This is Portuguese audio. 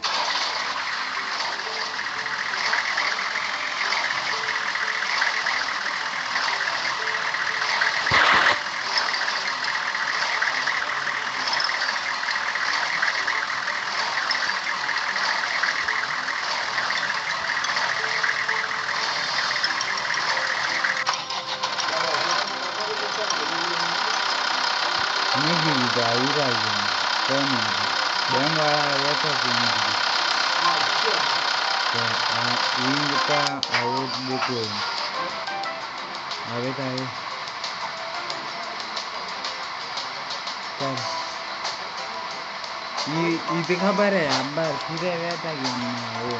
tempo. Minha vida, aí, Rainha, caminho. Banda outra venda. Tá, indo pra a outra depois. Aguenta tá aí. Tá. E, e tem que abaré, abaré, que deve estar aqui. É